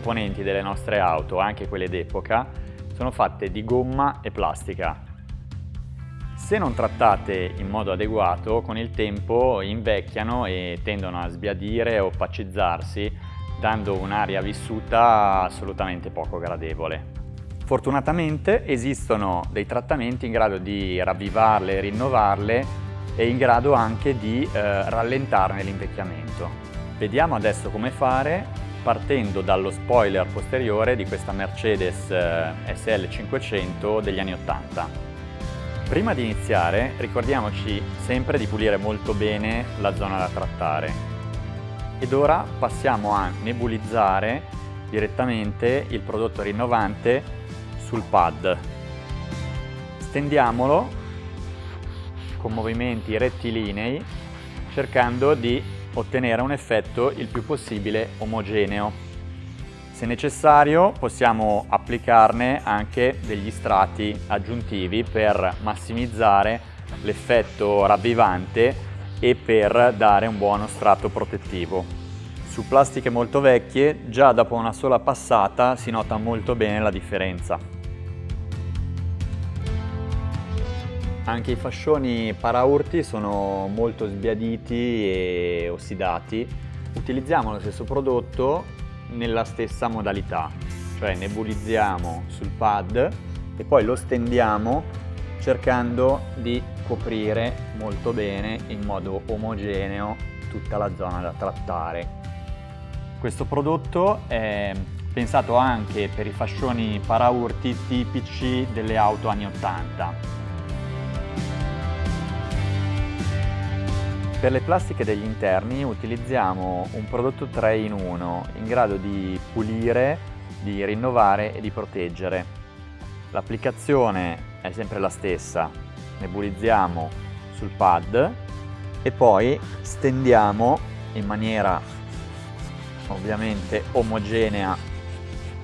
Componenti delle nostre auto, anche quelle d'epoca, sono fatte di gomma e plastica. Se non trattate in modo adeguato, con il tempo invecchiano e tendono a sbiadire o opacizzarsi, dando un'aria vissuta assolutamente poco gradevole. Fortunatamente esistono dei trattamenti in grado di ravvivarle rinnovarle e in grado anche di eh, rallentarne l'invecchiamento. Vediamo adesso come fare partendo dallo spoiler posteriore di questa Mercedes eh, SL500 degli anni 80. Prima di iniziare ricordiamoci sempre di pulire molto bene la zona da trattare ed ora passiamo a nebulizzare direttamente il prodotto rinnovante sul pad. Stendiamolo con movimenti rettilinei cercando di ottenere un effetto il più possibile omogeneo. Se necessario possiamo applicarne anche degli strati aggiuntivi per massimizzare l'effetto ravvivante e per dare un buono strato protettivo. Su plastiche molto vecchie già dopo una sola passata si nota molto bene la differenza. Anche i fascioni paraurti sono molto sbiaditi e ossidati. Utilizziamo lo stesso prodotto nella stessa modalità, cioè nebulizziamo sul pad e poi lo stendiamo cercando di coprire molto bene in modo omogeneo tutta la zona da trattare. Questo prodotto è pensato anche per i fascioni paraurti tipici delle auto anni 80 Per le plastiche degli interni utilizziamo un prodotto 3 in 1 in grado di pulire, di rinnovare e di proteggere. L'applicazione è sempre la stessa, nebulizziamo sul pad e poi stendiamo in maniera ovviamente omogenea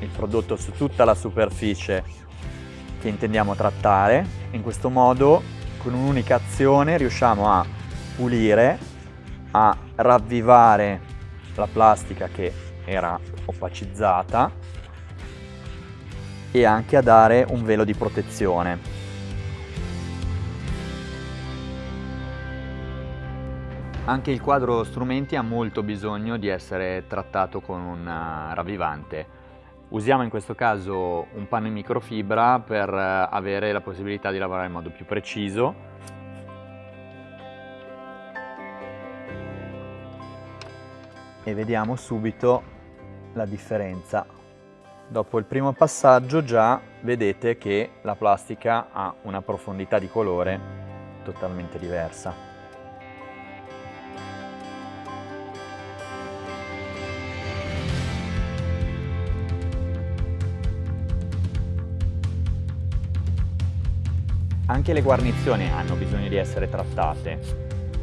il prodotto su tutta la superficie che intendiamo trattare. In questo modo con un'unica azione riusciamo a pulire, a ravvivare la plastica che era opacizzata e anche a dare un velo di protezione. Anche il quadro strumenti ha molto bisogno di essere trattato con un eh, ravvivante. Usiamo in questo caso un panno in microfibra per eh, avere la possibilità di lavorare in modo più preciso e vediamo subito la differenza. Dopo il primo passaggio già vedete che la plastica ha una profondità di colore totalmente diversa. Anche le guarnizioni hanno bisogno di essere trattate,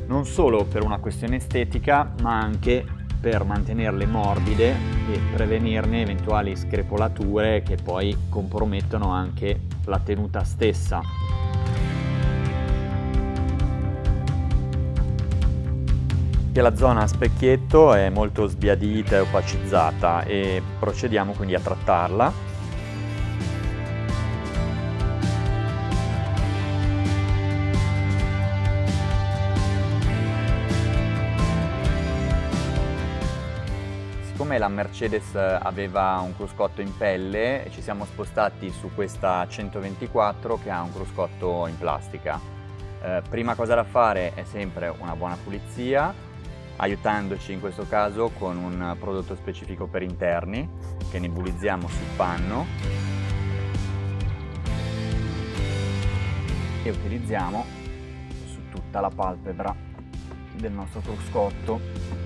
non solo per una questione estetica ma anche per mantenerle morbide e prevenirne eventuali screpolature che poi compromettono anche la tenuta stessa. La zona a specchietto è molto sbiadita e opacizzata e procediamo quindi a trattarla siccome la Mercedes aveva un cruscotto in pelle ci siamo spostati su questa 124 che ha un cruscotto in plastica. Eh, prima cosa da fare è sempre una buona pulizia aiutandoci in questo caso con un prodotto specifico per interni che nebulizziamo sul panno e utilizziamo su tutta la palpebra del nostro cruscotto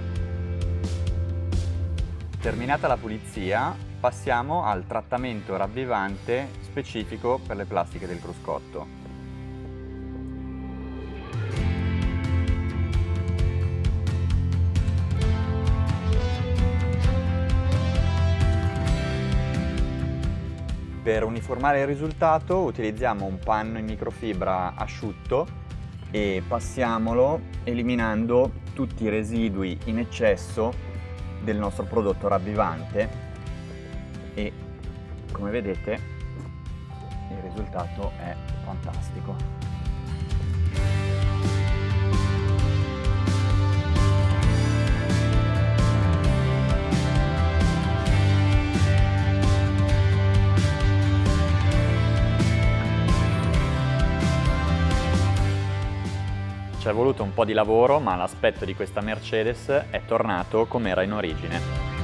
Terminata la pulizia, passiamo al trattamento ravvivante specifico per le plastiche del cruscotto. Per uniformare il risultato utilizziamo un panno in microfibra asciutto e passiamolo eliminando tutti i residui in eccesso del nostro prodotto ravvivante e come vedete il risultato è fantastico. Ci è voluto un po' di lavoro ma l'aspetto di questa Mercedes è tornato come era in origine.